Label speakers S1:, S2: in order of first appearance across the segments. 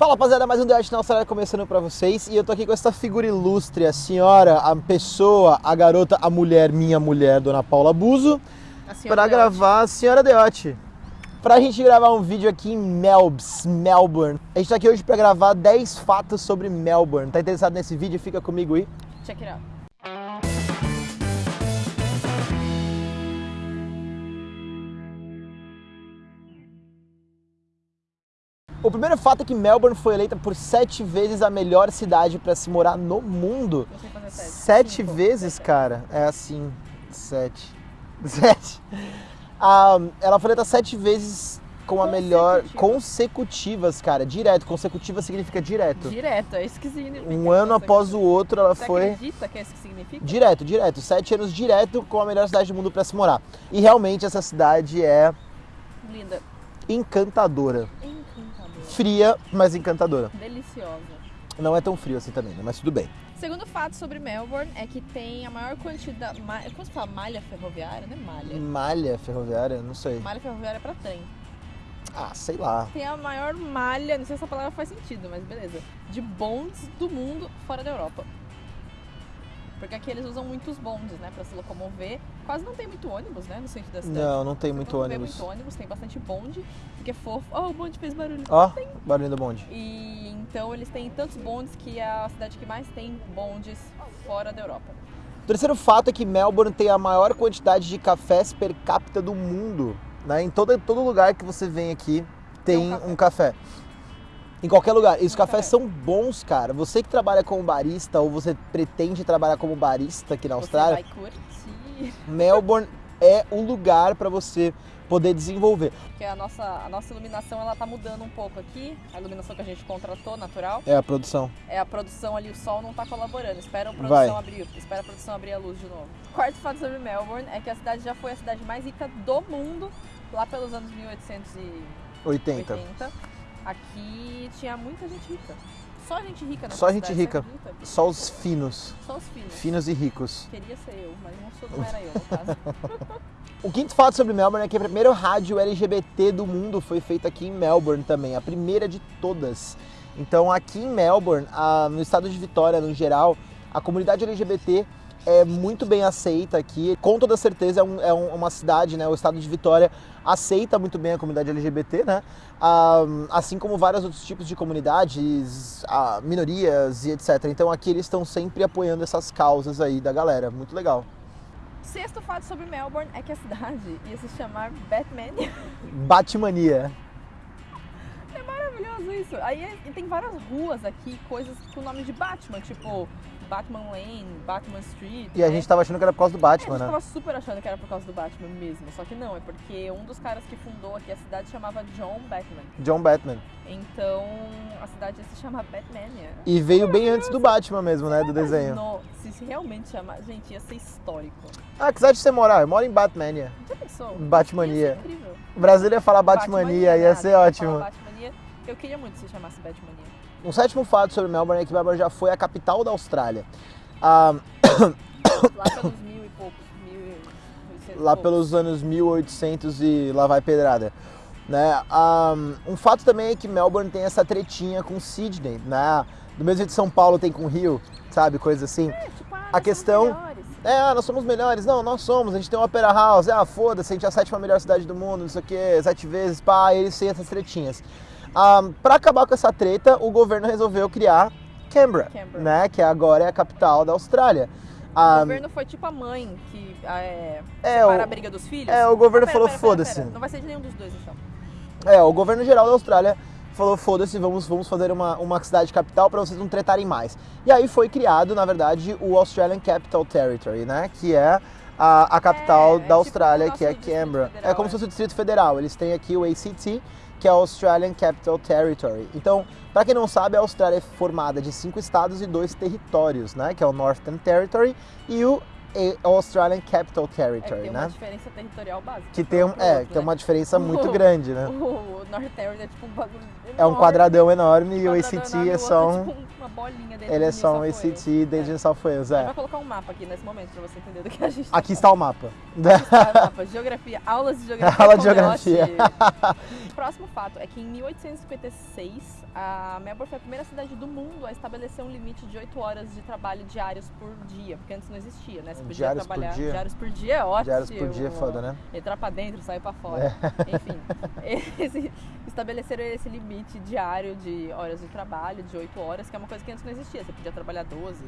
S1: Fala rapaziada, mais um The Art na Austrália começando pra vocês e eu tô aqui com essa figura ilustre, a senhora, a pessoa, a garota, a mulher, minha mulher, Dona Paula Buzo, pra gravar a senhora Deote. Pra gente gravar um vídeo aqui em Melbs, Melbourne. A gente tá aqui hoje pra gravar 10 fatos sobre Melbourne. Tá interessado nesse vídeo? Fica comigo aí.
S2: Check it out.
S1: O primeiro fato é que Melbourne foi eleita por sete vezes a melhor cidade pra se morar no mundo.
S2: Sete. Cinco.
S1: vezes, cara? É assim, sete. Sete. Ah, ela foi eleita sete vezes com a melhor...
S2: Consecutivas.
S1: Cara. Direto. Consecutiva significa direto.
S2: Direto, é isso que significa.
S1: Um ano após o outro, ela
S2: Você
S1: foi...
S2: acredita que é isso que significa?
S1: Direto, direto. Sete anos direto com a melhor cidade do mundo pra se morar. E realmente essa cidade é
S2: Linda.
S1: encantadora. Fria, mas encantadora.
S2: Deliciosa.
S1: Não é tão frio assim também, né? Mas tudo bem.
S2: Segundo fato sobre Melbourne é que tem a maior quantidade. ma- Como se fala? Malha ferroviária? Não é malha.
S1: Malha ferroviária? Não sei.
S2: Malha ferroviária é pra trem.
S1: Ah, sei lá.
S2: Tem a maior malha, não sei se essa palavra faz sentido, mas beleza. De bondes do mundo fora da Europa. Porque aqui eles usam muitos bondes, né, pra se locomover. Quase não tem muito ônibus, né, no centro da cidade.
S1: Não, não tem muito
S2: não
S1: ônibus.
S2: muito ônibus, tem bastante bonde, porque é fofo. Oh, o bonde fez barulho.
S1: Ó, barulho do bonde.
S2: E então eles têm tantos bondes que é a cidade que mais tem bondes fora da Europa.
S1: O terceiro fato é que Melbourne tem a maior quantidade de cafés per capita do mundo. Né? Em todo, todo lugar que você vem aqui tem
S2: Tem um
S1: um café. Em qualquer lugar. E os cafés
S2: café.
S1: são bons, cara. Você que trabalha como barista ou você pretende trabalhar como barista aqui na Austrália,
S2: Você vai curtir.
S1: Melbourne é o lugar para você poder desenvolver.
S2: Porque a nossa, a nossa iluminação ela tá mudando um pouco aqui. A iluminação que a gente contratou, natural.
S1: É a produção.
S2: É a produção ali, o sol não tá colaborando. Espera a
S1: Vai.
S2: produção abrir. Espera a produção abrir a luz de novo. Quarto fato sobre Melbourne é que a cidade já foi a cidade mais rica do mundo lá pelos anos 1880.
S1: 80.
S2: Aqui tinha muita gente rica. Só gente rica nessa
S1: Só gente rica. Só os finos.
S2: Só os filhos.
S1: Finos e ricos.
S2: Queria ser eu, mas não, sou, não era eu, no caso.
S1: O quinto fato sobre Melbourne é que a primeira rádio LGBT do mundo foi feita aqui em Melbourne também, a primeira de todas. Então aqui em Melbourne, no estado de Vitória no geral, a comunidade LGBT é muito bem aceita aqui. Com toda certeza é, um- é um- uma cidade, né? O estado de Vitória aceita muito bem a comunidade LGBT, né? Ah, assim como vários outros tipos de comunidades, ah, minorias e etc. Então aqui eles estão sempre apoiando essas causas aí da galera. Muito legal.
S2: Sexto fato sobre Melbourne é que a cidade ia se chamar Batman.
S1: Batmania.
S2: É maravilhoso isso. Aí tem várias ruas aqui, coisas com nome de Batman, tipo Batman Lane, Batman Street.
S1: E a
S2: né?
S1: gente tava achando que era por causa do
S2: É,
S1: Batman,
S2: a gente
S1: né?
S2: tava super achando que era por causa do Batman mesmo, só que não, é porque um dos caras que fundou aqui a cidade chamava John Batman.
S1: John Batman.
S2: Então a cidade ia se chamar Batmania.
S1: E veio bem antes do Batman mesmo, né? Do desenho.
S2: No, se realmente chamar, gente, ia ser histórico.
S1: Ah, que cidade você morar? Eu moro em Batmania.
S2: Já pensou?
S1: Batmania.
S2: Ia incrível.
S1: O Brasil ia falar Batmania, ia
S2: né?
S1: ser
S2: Ia
S1: ótimo.
S2: Batmania. Eu queria muito que se chamasse Batmania.
S1: Um sétimo fato sobre Melbourne é que Melbourne já foi a capital da Austrália. Ah,
S2: Lá pelos mil e poucos, mil e
S1: lá pelos anos 1800 e lá vai pedrada. Né? Ah, um fato também é que Melbourne tem essa tretinha com Sydney, né? Do mesmo jeito que São Paulo tem com Rio, sabe? Coisa assim.
S2: É, tipo, ah,
S1: A
S2: nós somos
S1: questão-
S2: melhores.
S1: É, ah, nós somos melhores. Não, nós somos. A gente tem uma Opera House. Ah, foda-se, a gente é a sétima melhor cidade do mundo, não sei o quê, sete vezes, pá, eles têm essas tretinhas. Ah, pra acabar com essa treta, o governo resolveu criar Canberra,
S2: Canberra.
S1: né? Que agora é a capital da Austrália.
S2: O
S1: Ah,
S2: governo foi tipo a mãe que ah, é,
S1: É,
S2: separa
S1: o-
S2: a briga dos filhos.
S1: é, o governo
S2: Ah, pera,
S1: falou, "Foda-se."
S2: Não vai ser de nenhum dos dois, então.
S1: é, o governo geral da Austrália falou, foda-se, vamos, vamos fazer uma, uma cidade capital para vocês não tretarem mais. E aí foi criado, na verdade, o Australian Capital Territory, né? Que é a, a capital
S2: É, é
S1: da
S2: tipo
S1: Austrália,
S2: o nosso
S1: que é Canberra. É como se fosse o Distrito Federal. Eles têm aqui o ACT, que é o Australian Capital Territory. Então, para quem não sabe, a Austrália é formada de cinco estados e dois territórios, né? Que é o Northern Territory e o Australian Capital
S2: É
S1: Territory,
S2: tem
S1: né?
S2: uma diferença territorial básica.
S1: Que tem,
S2: um
S1: é,
S2: outro,
S1: que tem
S2: né?
S1: uma diferença muito
S2: O-
S1: grande, né?
S2: O North Territory é tipo um bagulho
S1: É um quadradão enorme e o ACT é
S2: o
S1: só um.
S2: tipo uma bolinha dentro
S1: Ele é
S2: de
S1: só um ACT desde
S2: É.
S1: New South Wales,
S2: A gente
S1: é.
S2: vai colocar um mapa aqui nesse momento pra você entender do que a gente
S1: Aqui está o mapa.
S2: Tá, mapa, geografia, aulas de geografia.
S1: Aula de geografia.
S2: Deote. Próximo fato é que em 1856 a Melbourne foi a primeira cidade do mundo a estabelecer um limite de 8 horas de trabalho diários por dia, porque antes não existia, né? Você podia
S1: Diários por
S2: trabalhar
S1: dia?
S2: diários por dia, é ótimo.
S1: Diários por dia é foda, né?
S2: Entrar pra dentro, sair pra fora.
S1: É.
S2: Enfim, esse- estabeleceram esse limite diário de horas de trabalho, de 8 horas, que é uma coisa que antes não existia. Você podia trabalhar 12,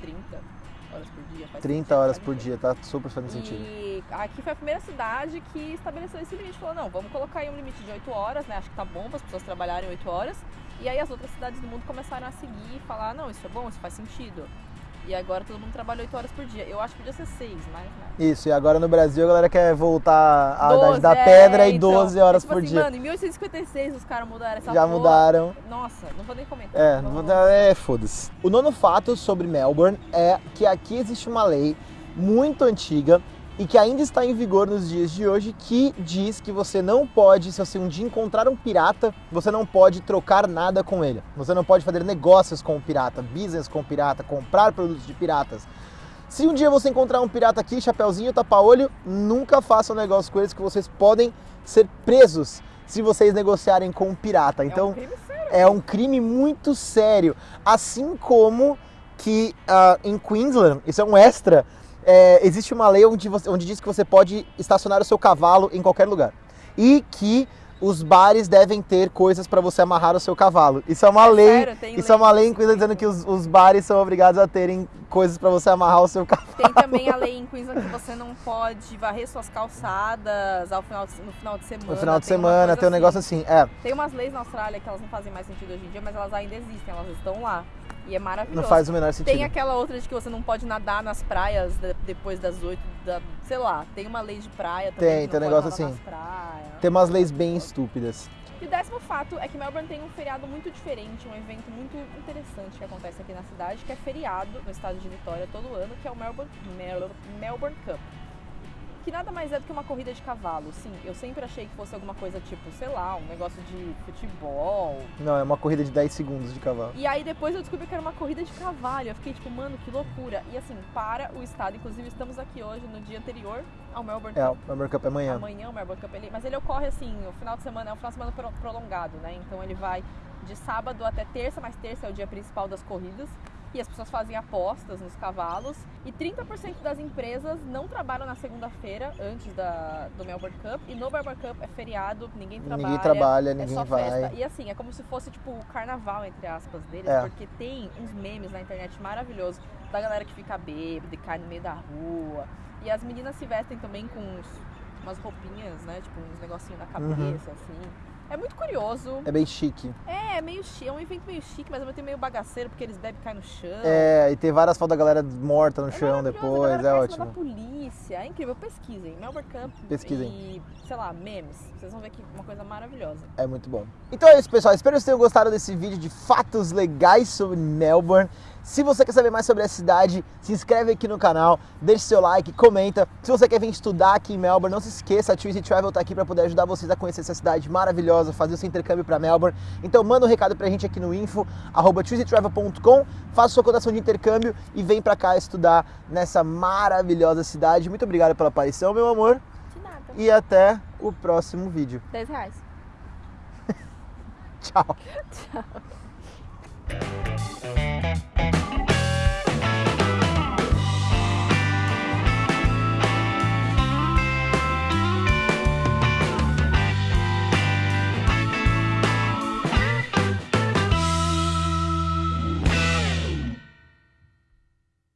S2: 30 horas por dia. faz
S1: 30
S2: sentido,
S1: horas por dia, tá super fazendo sentido.
S2: E aqui foi a primeira cidade que estabeleceu esse limite. Falou, não, vamos colocar aí um limite de 8 horas, né? Acho que tá bom para as pessoas trabalharem 8 horas. E aí as outras cidades do mundo começaram a seguir e falar, não, isso é bom, isso faz sentido. E agora todo mundo trabalha 8 horas por dia. Eu acho que podia ser 6, mas né?
S1: Isso, e agora no Brasil a galera quer voltar à idade
S2: 12,
S1: da
S2: é,
S1: pedra e
S2: então.
S1: 12 horas
S2: É tipo
S1: por
S2: assim,
S1: dia.
S2: Mano, em 1856 os caras mudaram essa
S1: Já
S2: porra.
S1: mudaram.
S2: Nossa, não vou nem comentar.
S1: É, não vou dar- é, foda-se. O nono fato sobre Melbourne é que aqui existe uma lei muito antiga e que ainda está em vigor nos dias de hoje que diz que você não pode, se você um dia encontrar um pirata, você não pode trocar nada com ele. Você não pode fazer negócios com o pirata, business com o pirata, comprar produtos de piratas. Se um dia você encontrar um pirata aqui, chapeuzinho, tapa-olho, nunca façam negócio com eles que vocês podem ser presos se vocês negociarem com um pirata.
S2: É
S1: Então,
S2: um crime sério.
S1: é um crime muito sério. Assim como que ah, em Queensland, isso é um extra, é, existe uma lei onde, você- onde diz que você pode estacionar o seu cavalo em qualquer lugar. E que os bares devem ter coisas para você amarrar o seu cavalo. Isso é uma
S2: É
S1: lei.
S2: sério,
S1: isso é uma lei em Queensland dizendo que os, os bares são obrigados a terem coisas para você amarrar o seu cavalo.
S2: Tem também a lei em Queensland que você não pode varrer suas calçadas ao final de- no final de semana.
S1: No final de
S2: Tem
S1: semana tem um negócio assim. É,
S2: Tem umas leis na Austrália que elas não fazem mais sentido hoje em dia, mas elas ainda existem, elas estão lá. E é maravilhoso.
S1: não faz o menor sentido.
S2: Tem aquela outra de que você não pode nadar nas praias de- depois das oito, da, sei lá, tem uma lei de praia também.
S1: Tem, tem um negócio assim. Tem umas leis bem estúpidas.
S2: E o décimo fato é que Melbourne tem um feriado muito diferente, um evento muito interessante que acontece aqui na cidade, que é feriado no estado de Vitória todo ano, que é o Melbourne, Mel- Melbourne Cup. Que nada mais é do que uma corrida de cavalo. Sim, eu sempre achei que fosse alguma coisa tipo, sei lá, um negócio de futebol.
S1: Não, é uma corrida de 10 segundos de cavalo.
S2: E aí depois eu descobri que era uma corrida de cavalo. Eu fiquei tipo, mano, que loucura. E assim, para o estado, inclusive estamos aqui hoje no dia anterior ao Melbourne
S1: É,
S2: Cup.
S1: o Melbourne Cup é amanhã.
S2: Amanhã o Melbourne Cup, ele, mas ele ocorre assim, o final de semana, é um final de semana pro- prolongado, né? Então ele vai de sábado até terça, mas terça é o dia principal das corridas. E as pessoas fazem apostas nos cavalos. E 30% das empresas não trabalham na segunda-feira, antes da, do Melbourne Cup. E no Melbourne Cup é feriado, ninguém trabalha.
S1: Ninguém trabalha,
S2: É
S1: ninguém
S2: só
S1: vai.
S2: festa. E assim, é como se fosse tipo o carnaval, entre aspas, deles,
S1: É.
S2: porque tem uns memes na internet maravilhosos da galera que fica bêbada e cai no meio da rua. E as meninas se vestem também com uns, umas roupinhas, né? Tipo, uns negocinhos na cabeça,
S1: Uhum.
S2: assim. É muito curioso.
S1: É bem chique.
S2: É, meio chique, é um evento meio chique, mas ao mesmo tempo meio bagaceiro, porque eles bebem e caem no chão.
S1: É, e tem várias fotos da galera morta no
S2: É
S1: chão depois, é ótimo.
S2: da polícia, é incrível. Pesquisem, Melbourne Camp
S1: Pesquisem.
S2: e, sei lá, memes. Vocês vão ver que é uma coisa maravilhosa.
S1: É muito bom. Então é isso, pessoal. Espero que vocês tenham gostado desse vídeo de fatos legais sobre Melbourne. Se você quer saber mais sobre a cidade, se inscreve aqui no canal, deixe seu like, comenta. Se você quer vir estudar aqui em Melbourne, não se esqueça, a Twizy Travel tá aqui para poder ajudar vocês a conhecer essa cidade maravilhosa, fazer o seu intercâmbio para Melbourne. Então manda um recado pra gente aqui no info, arroba faça sua cotação de intercâmbio e vem pra cá estudar nessa maravilhosa cidade. Muito obrigado pela aparição, meu amor,
S2: De nada.
S1: e até o próximo vídeo.
S2: 10 reais.
S1: Tchau!
S2: Tchau.